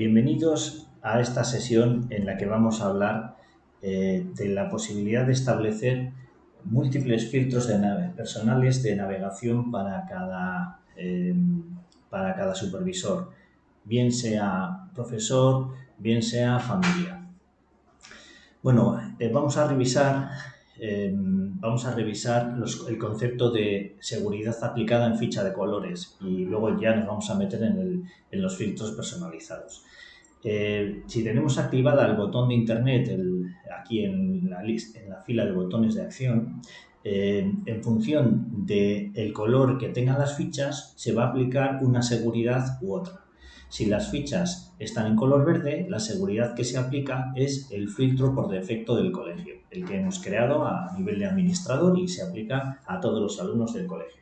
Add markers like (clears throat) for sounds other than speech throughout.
Bienvenidos a esta sesión en la que vamos a hablar eh, de la posibilidad de establecer múltiples filtros personales de navegación para cada, eh, para cada supervisor, bien sea profesor, bien sea familia. Bueno, eh, vamos a revisar Em, vamos a revisar el concepto de seguridad aplicada en ficha de colores y luego ya nos vamos a meter en, los filtros personalizados. Eh, si tenemos activada el botón de internet aquí en la, fila de botones de acción, eh, en función del color que tengan las fichas, se va a aplicar una seguridad u otra. Si las fichas están en color verde, la seguridad que se aplica es el filtro por defecto del colegio, el que hemos creado a nivel de administrador y se aplica a todos los alumnos del colegio.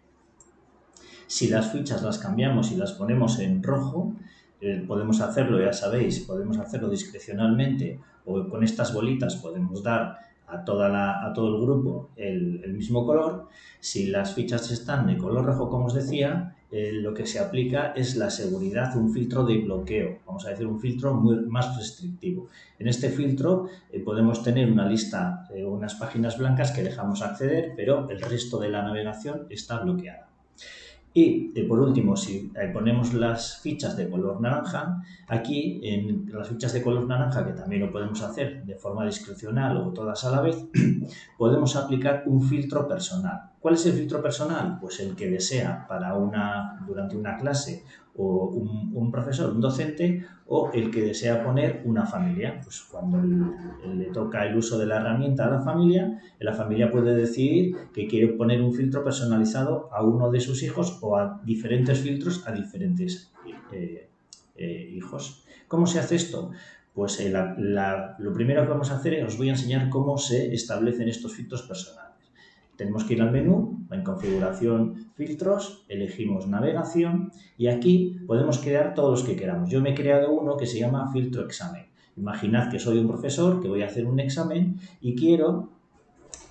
Si las fichas las cambiamos y las ponemos en rojo, eh, podemos hacerlo, ya sabéis, podemos hacerlo discrecionalmente o con estas bolitas podemos dar a, toda la, a todo el grupo el, el mismo color. Si las fichas están de color rojo, como os decía, eh, lo que se aplica es la seguridad, un filtro de bloqueo, vamos a decir un filtro más restrictivo. En este filtro eh, podemos tener una lista, eh, unas páginas blancas que dejamos acceder, pero el resto de la navegación está bloqueada. Y por último, si ponemos las fichas de color naranja, aquí en las fichas de color naranja, que también lo podemos hacer de forma discrecional o todas a la vez, (clears throat) podemos aplicar un filtro personal. ¿Cuál es el filtro personal? Pues el que desea para una, durante una clase o un, profesor, un docente, o el que desea poner una familia. Pues cuando le toca el uso de la herramienta a la familia, la familia puede decidir que quiere poner un filtro personalizado a uno de sus hijos o a diferentes filtros a diferentes eh, eh, hijos. ¿Cómo se hace esto? Pues eh, lo primero que vamos a hacer es os voy a enseñar cómo se establecen estos filtros personales. Tenemos que ir al menú, en configuración, filtros, elegimos navegación y aquí podemos crear todos los que queramos. Yo me he creado uno que se llama filtro examen. Imaginad que soy un profesor que voy a hacer un examen y quiero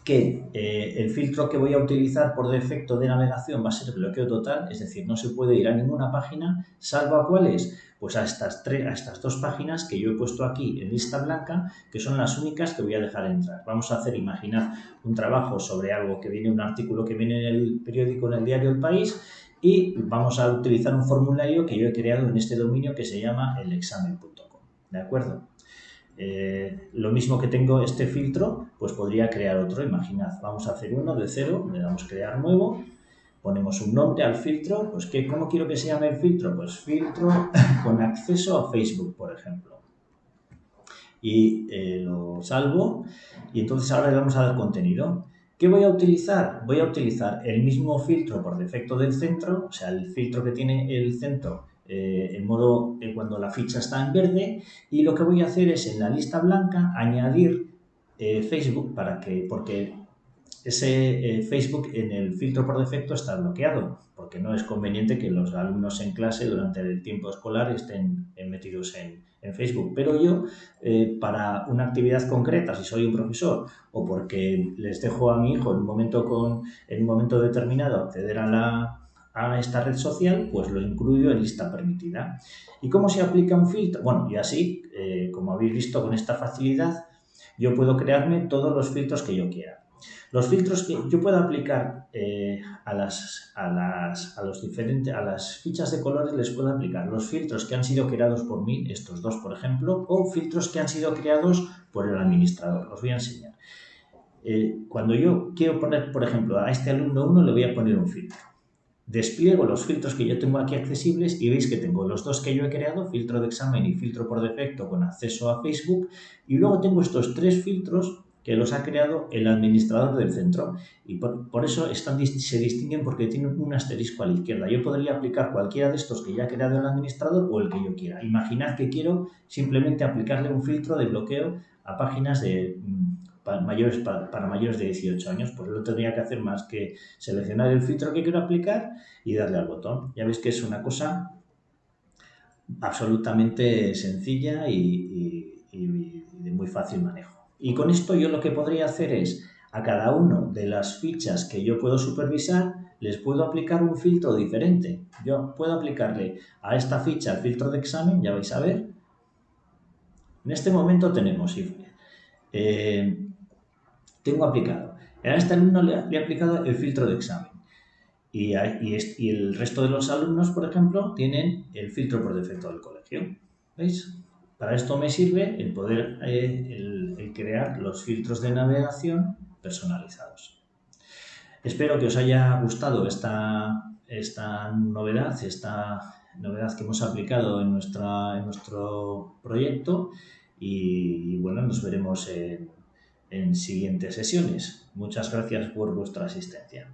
que eh, el filtro que voy a utilizar por defecto de navegación va a ser bloqueo total, es decir, no se puede ir a ninguna página, salvo a cuáles, pues a estas, tres, a estas dos páginas que yo he puesto aquí en lista blanca, que son las únicas que voy a dejar entrar. Vamos a hacer, imaginar, un trabajo sobre algo que viene, un artículo que viene en el periódico, en el diario El País, y vamos a utilizar un formulario que yo he creado en este dominio que se llama elexamen.com, ¿de acuerdo? Eh, lo mismo que tengo este filtro, pues podría crear otro. Imaginad, vamos a hacer uno de cero, le damos crear nuevo, ponemos un nombre al filtro, pues que, ¿cómo quiero que se llame el filtro? Pues filtro (laughs) con acceso a Facebook, por ejemplo. Y eh, lo salvo y entonces ahora le vamos a dar contenido. ¿Qué voy a utilizar? Voy a utilizar el mismo filtro por defecto del centro, o sea, el filtro que tiene el centro eh, en modo cuando la ficha está en verde y lo que voy a hacer es en la lista blanca añadir eh, Facebook para que, porque ese Facebook en el filtro por defecto está bloqueado, porque no es conveniente que los alumnos en clase durante el tiempo escolar estén metidos en, Facebook. Pero yo, para una actividad concreta, si soy un profesor o porque les dejo a mi hijo en un momento, con, en un momento determinado acceder a la, a esta red social, pues lo incluyo en lista permitida. ¿Y cómo se aplica un filtro? Bueno, y así, eh, como habéis visto con esta facilidad, yo puedo crearme todos los filtros que yo quiera. Los filtros que yo puedo aplicar eh, a, las, a, las, a, los diferentes, a las fichas de colores les puedo aplicar los filtros que han sido creados por mí, estos dos por ejemplo, o filtros que han sido creados por el administrador. Os voy a enseñar. Eh, cuando yo quiero poner, por ejemplo, a este alumno 1 le voy a poner un filtro despliego los filtros que yo tengo aquí accesibles y veis que tengo los dos que yo he creado, filtro de examen y filtro por defecto con acceso a Facebook, y luego tengo estos tres filtros que los ha creado el administrador del centro y por, eso están, se distinguen porque tienen un asterisco a la izquierda. Yo podría aplicar cualquiera de estos que ya ha creado el administrador o el que yo quiera. Imaginad que quiero simplemente aplicarle un filtro de bloqueo a páginas de para mayores, para, mayores de 18 años, pues no tendría que hacer más que seleccionar el filtro que quiero aplicar y darle al botón. Ya veis que es una cosa absolutamente sencilla y, de muy fácil manejo. Y con esto yo lo que podría hacer es a cada uno de las fichas que yo puedo supervisar les puedo aplicar un filtro diferente. Yo puedo aplicarle a esta ficha el filtro de examen, ya vais a ver, En este momento tenemos, eh, tengo aplicado, a este alumno le, he aplicado el filtro de examen y, y, el resto de los alumnos, por ejemplo, tienen el filtro por defecto del colegio. ¿Veis? Para esto me sirve el poder eh, el crear los filtros de navegación personalizados. Espero que os haya gustado esta, esta novedad, esta novedad que hemos aplicado en, nuestra, en nuestro proyecto y, bueno, nos veremos en, en siguientes sesiones. Muchas gracias por vuestra asistencia.